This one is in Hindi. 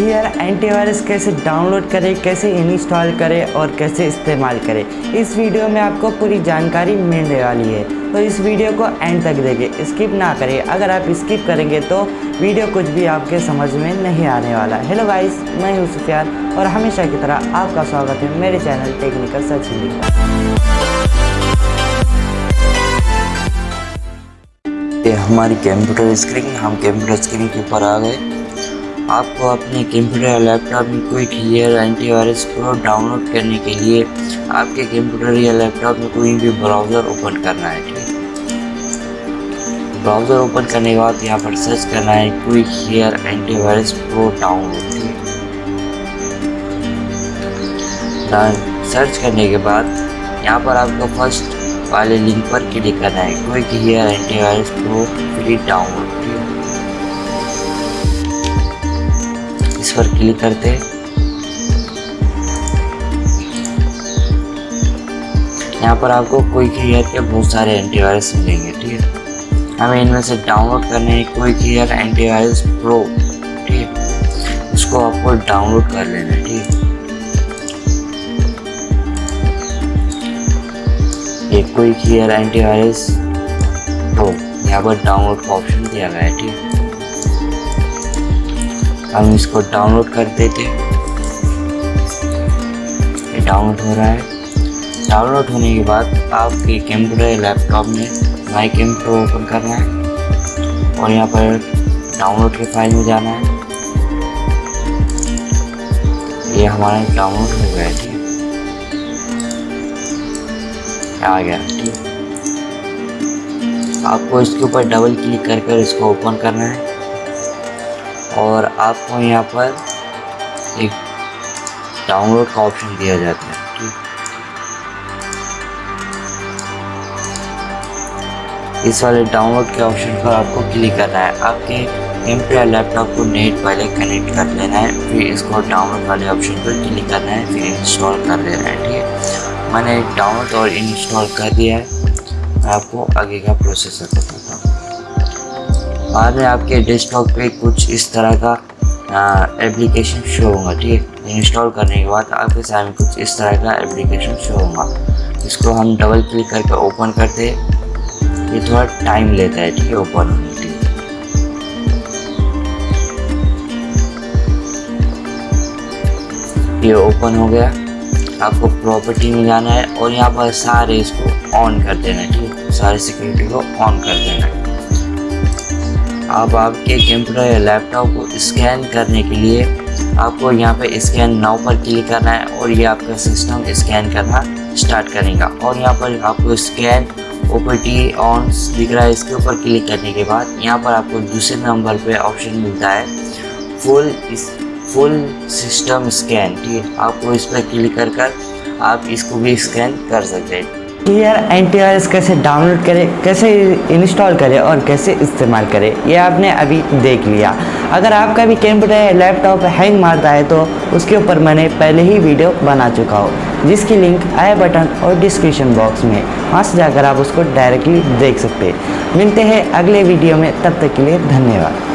क्लियर एंटीवायरस कैसे डाउनलोड करें, कैसे इंस्टॉल करें और कैसे इस्तेमाल करें। इस वीडियो में आपको पूरी जानकारी मिलने वाली है। तो इस वीडियो को एंड तक देखें स्किप ना करें। अगर आप स्किप करेंगे तो वीडियो कुछ भी आपके समझ में नहीं आने वाला। हेलो गाइस मैं हूँ सुफियान और हमेशा की तरह आपका स्वागत है मेरे चैनल टेक्निकल सचिन ये हमारी कंप्यूटर स्क्रीन हम कंप्यूटर स्क्रीन के ऊपर आ गए। आपको अपने कंप्यूटर या लैपटॉप में कोई क्लियर एंटीवायरस प्रो डाउनलोड करने के लिए आपके कंप्यूटर या लैपटॉप में कोई भी ब्राउज़र ओपन करना है, ठीक ब्राउज़र ओपन करने के बाद यहाँ पर सर्च करना है कोई clear antivirus pro download search करने के बाद यहाँ पर आपको फ़र्स्ट वाले लिंक पर क्लिक करना है। कोई clear antivirus pro free download पर क्लिक करते हैं यहाँ पर आपको कोई क्लियर के बहुत सारे एंटीवायरस मिलेंगे, ठीक है? हमें इनमें से डाउनलोड करने है कोई क्लियर एंटीवायरस प्रो ठीक है? उसको आपको डाउनलोड कर लेना है ठीक है? कोई क्लियर एंटीवायरस प्रो यहाँ पर डाउनलोड का ऑप्शन दिया गया है, ठीक है? हम इसको डाउनलोड कर देते ये डाउनलोड हो रहा है। डाउनलोड होने के बाद आपके कंप्यूटर लैपटॉप में माई कंप्यूटर ओपन करना है। और यहाँ पर डाउनलोड के फ़ाइल में जाना है। ये हमारा डाउनलोड हो गया, ठीक आ गया, ठीक आपको इसके ऊपर डबल क्लिक कर कर इसको ओपन करना है। और आपको यहाँ पर एक डाउनलोड का ऑप्शन दिया जाता है, ठीक? इस वाले डाउनलोड के ऑप्शन पर आपको क्लिक करना है। आपके एम कंप्यूटर लैपटॉप को नेट पहले कनेक्ट कर लेना है, फिर इसको डाउनलोड वाले ऑप्शन पर क्लिक करना है, फिर इंस्टॉल कर देना है, ठीक है? मैंने डाउनलोड और इंस्टॉल कर दिया है। आपको आगे का प्रोसेसर बताता हूँ। बाद में आपके डेस्कटॉप पे कुछ इस तरह का एप्लीकेशन शो होगा, ठीक है? इंस्टॉल करने के बाद आपके सामने कुछ इस तरह का एप्लीकेशन शो होगा। इसको हम डबल क्लिक करके ओपन करते ये थोड़ा टाइम लेता है, ठीक है ओपन होने के लिए। ये ओपन हो गया। आपको प्रॉपर्टी में जाना है और यहाँ पर सारे इसको ऑन कर देना है, ठीक है? सारे सिक्योरिटी को ऑन कर देना है। अब आपके कंप्यूटर या लैपटॉप को स्कैन करने के लिए आपको यहाँ पे स्कैन नाउ पर क्लिक करना है और ये आपका सिस्टम स्कैन करना स्टार्ट करेगा। और यहाँ पर आपको स्कैन ओपीटी ऑन दिख रहा है, इसके ऊपर क्लिक करने के बाद यहाँ पर आपको दूसरे नंबर पे ऑप्शन मिलता है फुल फुल सिस्टम स्कैन ठीक है, आपको इस पर क्लिक कर कर आप इसको भी स्कैन कर सकते हैं। क्लियर एंटीवायरस कैसे डाउनलोड करें, कैसे इंस्टॉल करें और कैसे इस्तेमाल करें, ये आपने अभी देख लिया। अगर आपका भी कंप्यूटर या लैपटॉप हैंग मारता है तो उसके ऊपर मैंने पहले ही वीडियो बना चुका हो, जिसकी लिंक आई बटन और डिस्क्रिप्शन बॉक्स में। वहाँ से जाकर आप उसको डायरेक्टली देख सकते मिलते हैं अगले वीडियो में, तब तक के लिए धन्यवाद।